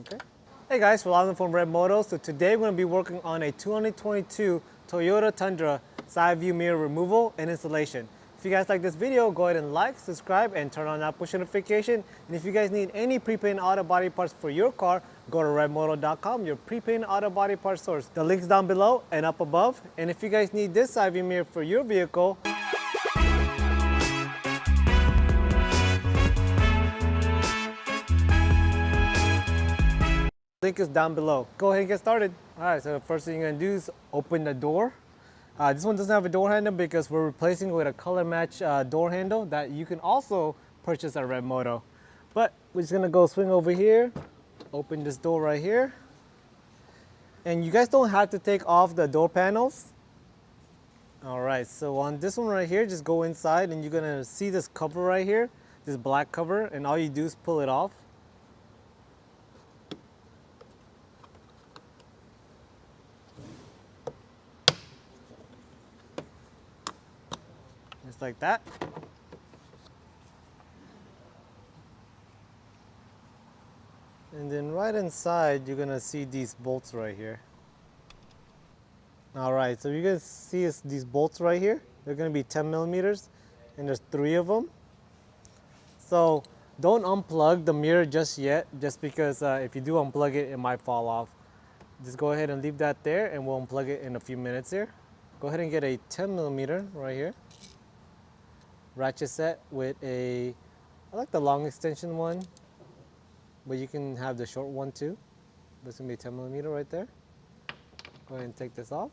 Okay. Hey guys, Rolando from Red Moto. So today we're going to be working on a 2022 Toyota Tundra side view mirror removal and installation. If you guys like this video, go ahead and like, subscribe, and turn on that push notification. And if you guys need any prepaint auto body parts for your car, go to redmoto.com, your prepaint auto body parts source. The link's down below and up above. And if you guys need this side view mirror for your vehicle, link is down below. Go ahead and get started. All right, so the first thing you're gonna do is open the door. Uh, this one doesn't have a door handle because we're replacing it with a color match uh, door handle that you can also purchase at Red Moto. But we're just gonna go swing over here, open this door right here. And you guys don't have to take off the door panels. All right, so on this one right here, just go inside and you're gonna see this cover right here, this black cover, and all you do is pull it off. Just like that. And then right inside, you're gonna see these bolts right here. All right, so you guys see these bolts right here? They're gonna be 10 millimeters, and there's three of them. So don't unplug the mirror just yet, just because uh, if you do unplug it, it might fall off. Just go ahead and leave that there, and we'll unplug it in a few minutes here. Go ahead and get a 10 millimeter right here ratchet set with a, I like the long extension one, but you can have the short one too. This gonna be 10 millimeter right there. Go ahead and take this off.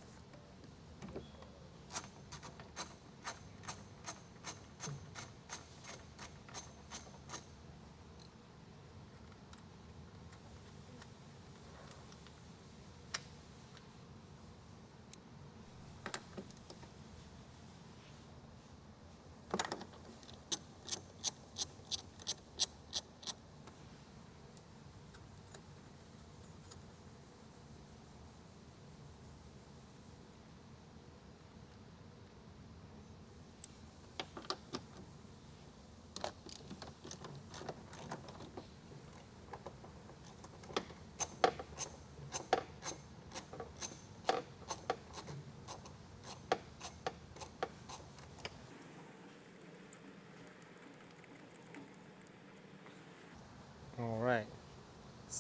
All right.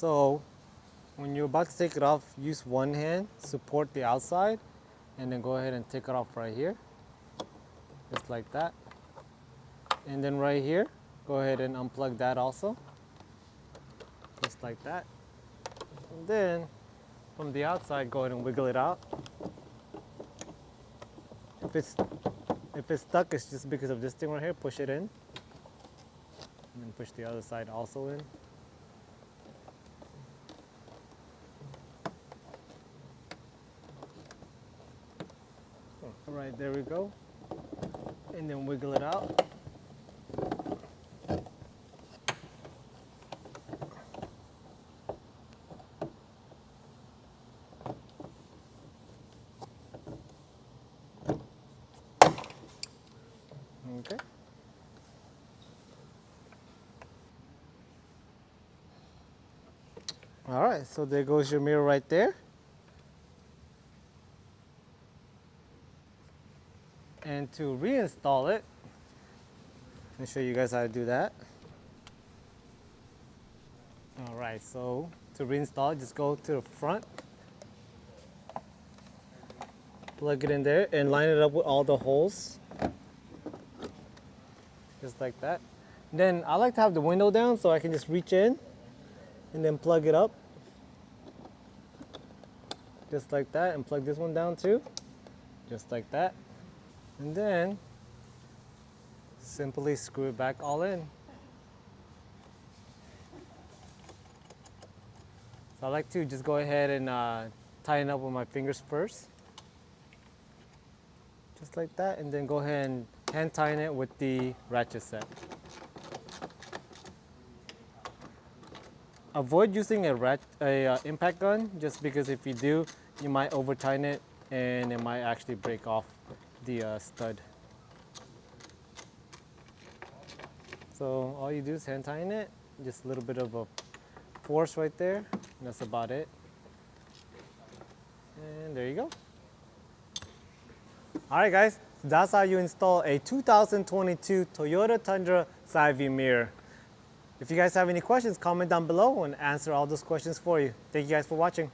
So when you're about to take it off, use one hand, support the outside, and then go ahead and take it off right here. Just like that. And then right here, go ahead and unplug that also. Just like that. And then from the outside, go ahead and wiggle it out. If it's if it's stuck, it's just because of this thing right here. Push it in. And then push the other side also in. All right, there we go. And then wiggle it out. Okay. All right, so there goes your mirror right there. And to reinstall it, let me show you guys how to do that. All right, so to reinstall just go to the front, plug it in there, and line it up with all the holes, just like that. Then I like to have the window down so I can just reach in and then plug it up, just like that, and plug this one down too, just like that. And then simply screw it back all in. So I like to just go ahead and uh, tighten up with my fingers first. Just like that, and then go ahead and hand tighten it with the ratchet set. Avoid using a, rat, a uh, impact gun, just because if you do, you might over tighten it and it might actually break off the uh, stud. So all you do is hand tighten it, just a little bit of a force right there. And that's about it. And there you go. All right, guys, that's how you install a 2022 Toyota Tundra side view mirror. If you guys have any questions, comment down below and answer all those questions for you. Thank you guys for watching.